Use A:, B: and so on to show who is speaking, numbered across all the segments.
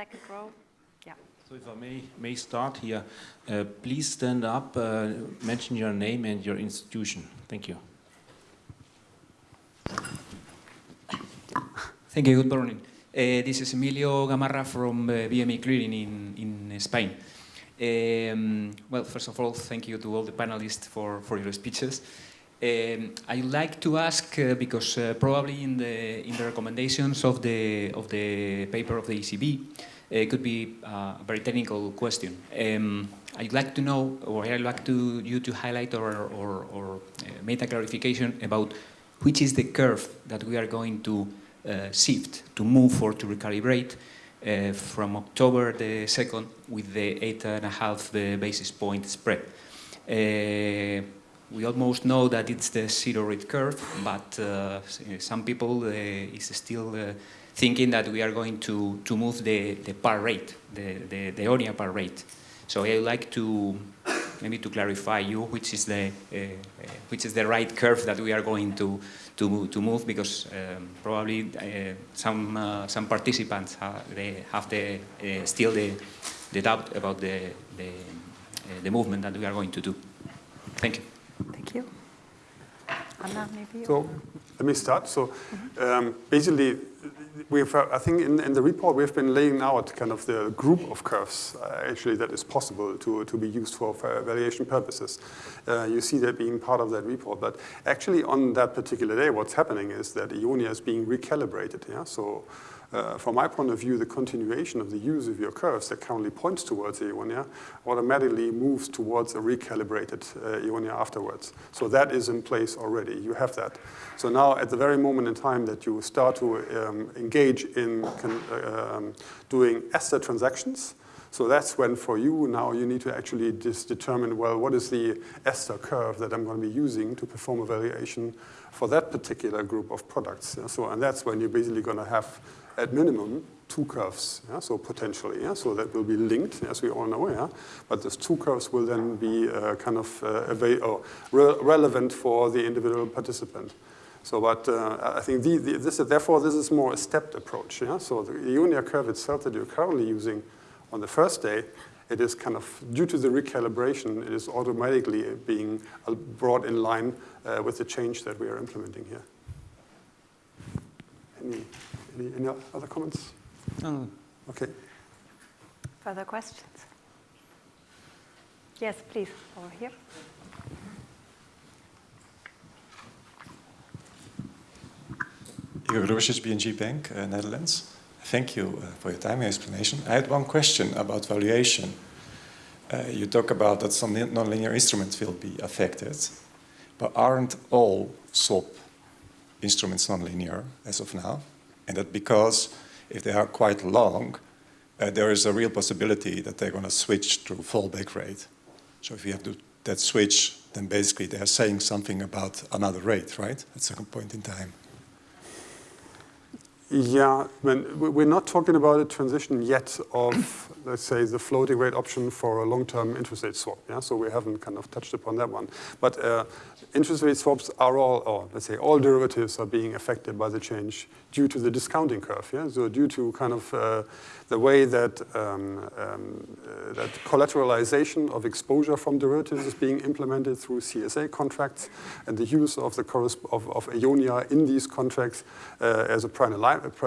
A: second row. Yeah.
B: So if I may, may start here, uh, please stand up, uh, mention your name and your institution. Thank you.
C: Thank you. Good morning. Uh, this is Emilio Gamarra from uh, BME Clearing in, in Spain. Um, well, first of all, thank you to all the panelists for, for your speeches. Um, I'd like to ask, uh, because uh, probably in the, in the recommendations of the, of the paper of the ECB, it could be uh, a very technical question. Um, I'd like to know, or I'd like to, you to highlight or, or, or uh, make a clarification about which is the curve that we are going to uh, shift, to move or to recalibrate uh, from October the 2nd with the eight and a half uh, basis point spread. Uh, we almost know that it's the zero rate curve, but uh, some people uh, is still thinking that we are going to, to move the, the par rate, the, the, the EONIA par rate. So I would like to maybe to clarify you which is the uh, which is the right curve that we are going to to, to move because um, probably uh, some uh, some participants have, they have the uh, still the the doubt about the the, uh, the movement that we are going to do. Thank you.
A: Thank you. Anna, maybe.
D: So let me start. So mm -hmm. um, basically we've, uh, I think in, in, the report we've been laying out kind of the group of curves uh, actually that is possible to, to be used for, for valuation purposes. Uh, you see that being part of that report. But actually on that particular day, what's happening is that EONIA is being recalibrated. Yeah? So uh, from my point of view, the continuation of the use of your curves that currently points towards EONIA automatically moves towards a recalibrated uh, afterwards. So that is in place already. You have that. So now at the very moment in time that you start to um, engage in uh, um, doing ESTER transactions, so that's when for you now you need to actually just determine, well, what is the ESTER curve that I'm going to be using to perform a valuation for that particular group of products. So, and that's when you're basically going to have at minimum two curves, yeah? so potentially, yeah? so that will be linked, as we all know, yeah? but those two curves will then be uh, kind of uh, or re relevant for the individual participant. So, but uh, I think the, the, this, is therefore this is more a stepped approach. Yeah? So the EONIA curve itself that you're currently using on the first day, it is kind of, due to the recalibration, it is automatically being uh, brought in line uh, with the change that we are implementing here. Any any, any other comments?
C: No.
D: Okay.
A: Further questions? Yes, please, over here.
E: Igor Grubisic, BNG Bank, uh, Netherlands. Thank you uh, for your time and explanation. I had one question about valuation. Uh, you talk about that some nonlinear instruments will be affected, but aren't all swap instruments nonlinear as of now? And that because if they are quite long, uh, there is a real possibility that they're going to switch to fallback rate. So if you have to, that switch, then basically they're saying something about another rate, right, at some point in time.
D: Yeah, we're not talking about a transition yet of, let's say, the floating rate option for a long-term interest rate swap. Yeah, so we haven't kind of touched upon that one. But uh, interest rate swaps are all, or let's say all derivatives are being affected by the change due to the discounting curve. Yeah? So due to kind of uh, the way that, um, um, uh, that collateralization of exposure from derivatives is being implemented through CSA contracts and the use of the of, of EONIA in these contracts uh, as a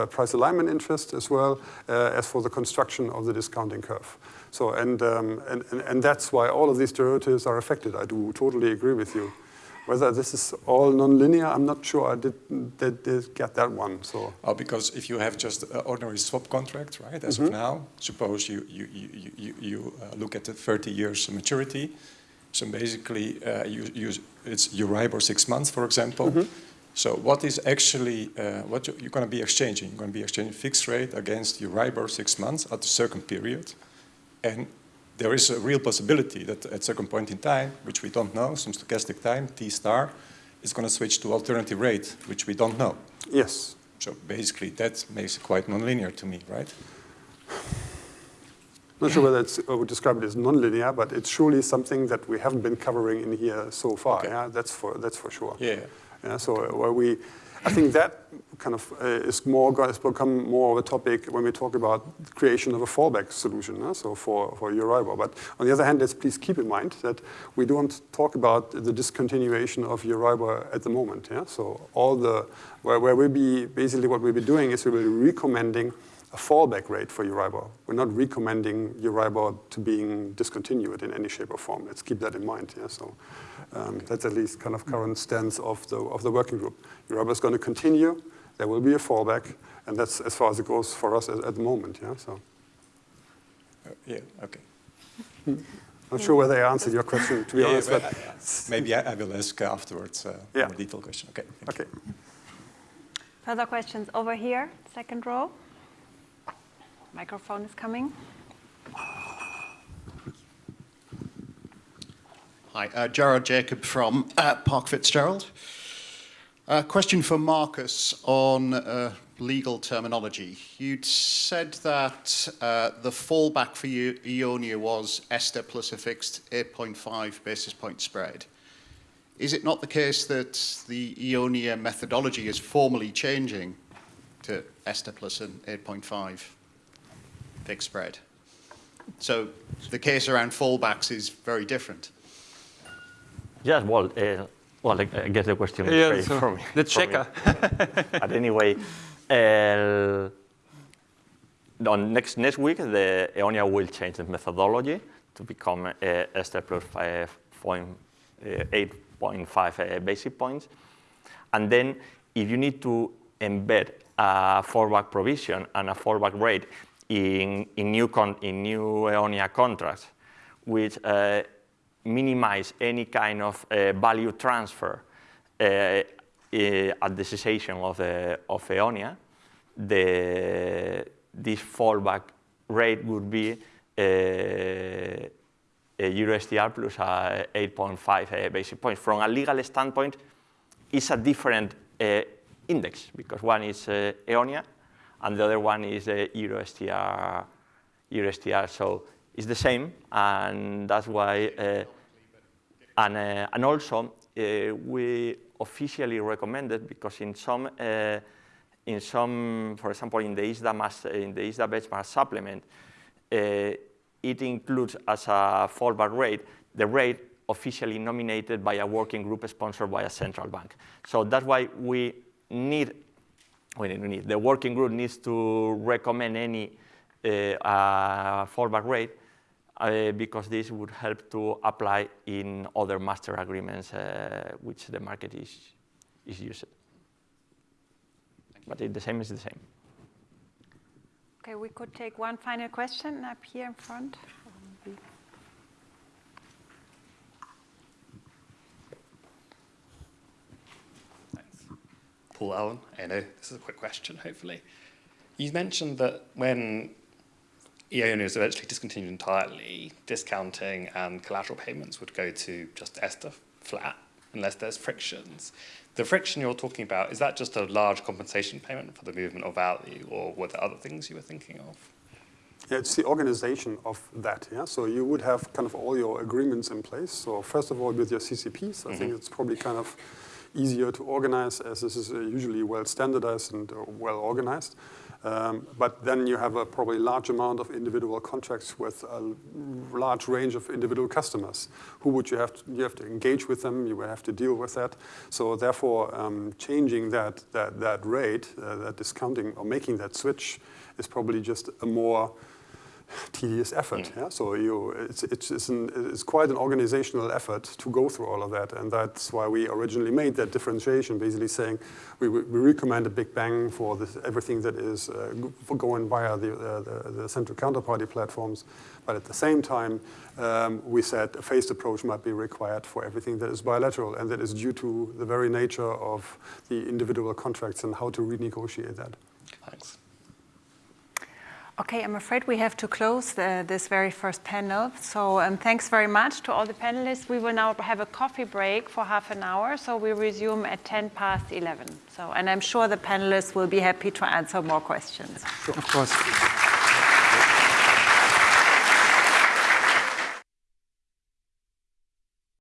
D: price alignment interest as well uh, as for the construction of the discounting curve. So, and, um, and, and, and that's why all of these derivatives are affected. I do totally agree with you. Whether this is all nonlinear, I'm not sure. I did, did, did get that one. So.
E: Oh, because if you have just an ordinary swap contract, right, as mm -hmm. of mm-hmm. now, suppose you, you, you, you, you uh, look at the 30 years maturity. So basically, uh, you, you, it's Euribor six months, for example. Mm -hmm. So what is actually, uh, what you're going to be exchanging? You're going to be exchanging fixed rate against Euribor six months at a certain period. And there is a real possibility that at a certain point in time, which we don't know, some stochastic time, T star, is going to switch to alternative rate, which we don't know.
D: Yes.
E: So basically that makes it quite nonlinear to me, right?
D: I'm Not sure whether it's, I would describe it as nonlinear, but it's surely something that we haven't been covering in here so far. Okay. Yeah, that's for that's for sure.
E: Yeah.
D: Yeah, so where we, I think that kind of uh, is more has become more of a topic when we talk about creation of a fallback solution. So for for Euribor, but on the other hand, let's please keep in mind that we don't talk about the discontinuation of Euribor at the moment. Yeah, so all the where where we'll be basically what we'll be doing is we will be recommending a fallback rate for Euribor. We're not recommending Euribor to being discontinued in any shape or form. Let's keep that in mind. Yeah, so um, that's at least kind of current stance of the of the working group. Euribor is going to continue. There will be a fallback, and that's as far as it goes for us at, at the moment. Yeah, so
E: Uh, yeah, okay.
D: I'm not sure whether I answered your question to be
E: Yeah,
D: honest,
E: but,
D: but
E: uh, maybe I, I will ask afterwards uh,
D: Yeah.
E: a more detailed question. Okay. thank you.
D: okay.
A: Further questions over here, second row. Microphone is coming.
F: Hi, uh, Jacob from uh, Park Fitzgerald. Uh, question for Marcus on uh, legal terminology. You'd said that uh, the fallback for Eonia was Esther plus a fixed 8.5 basis point spread. Is it not the case that the Eonia methodology is formally changing to Esther plus an 8.5 fixed spread? So the case around fallbacks is very different.
G: Yes, well, uh, well, I I guess the question is
H: Yeah, so
G: for me.
H: the
G: for me.
H: checker.
G: but anyway, uh, on next next week, the Eonia will change the methodology to become uh, Esther plus five uh, 8.5 uh, basic points. And then if you need to embed a fallback provision and a fallback rate in, in, new, con in new Eonia contracts, which uh, minimize any kind of uh, value transfer uh, uh, at the cessation of, the, of Eonia, the, this fallback rate would be uh, a plus a 8.5 uh, basic points. From a legal standpoint, it's a different uh, index because one is uh, Eonia and the other one is the EuroSTR, EuroSTR. So it's the same, and that's why. Uh, and, uh, and also, uh, we officially recommended because in some, uh, in some, for example, in the ISDA, mass, in the ISDA benchmark supplement, uh, it includes as a fallback rate the rate officially nominated by a working group sponsored by a central bank. So that's why we need, need the working group needs to recommend any uh, fallback rate uh, because this would help to apply in other master agreements uh, which the market is, is using. But it, the same is the same.
A: Okay, we could take one final question up here in front.
I: Thanks. Paul Allen, I know this is a quick question, hopefully. You mentioned that when EONIA is eventually discontinued entirely, discounting and collateral payments would go to just Esther flat unless there's frictions. The friction you're talking about, is that just a large compensation payment for the movement of value, or were there other things you were thinking of?
D: Yeah, it's the organization of that. Yeah, so you would have kind of all your agreements in place. So first of all, with your CCPs, I think mm-hmm. it's probably kind of easier to organize as this is uh, usually well standardized and uh, well organized. Um, but then you have a probably large amount of individual contracts with a large range of individual customers. Who would you have to, you have to engage with them, you will have to deal with that. So therefore, um, changing that, that, that rate, uh, that discounting or making that switch is probably just a more tedious effort. Yeah? So you, it's, it's, it's, an, it's quite an organizational effort to go through all of that. And that's why we originally made that differentiation, basically saying we, we recommend a big bang for this, everything that is uh, for going via the, uh, the, the central counterparty platforms. But at the same time, um, we said a phased approach might be required for everything that is bilateral and that is due to the very nature of the individual contracts and how to renegotiate that.
I: Thanks.
A: Okay, I'm afraid we have to close the, this very first panel. So um, thanks very much to all the panelists. We will now have a coffee break for half an hour. So we resume at 10 past 11. So, and I'm sure the panelists will be happy to answer more questions.
H: Of course.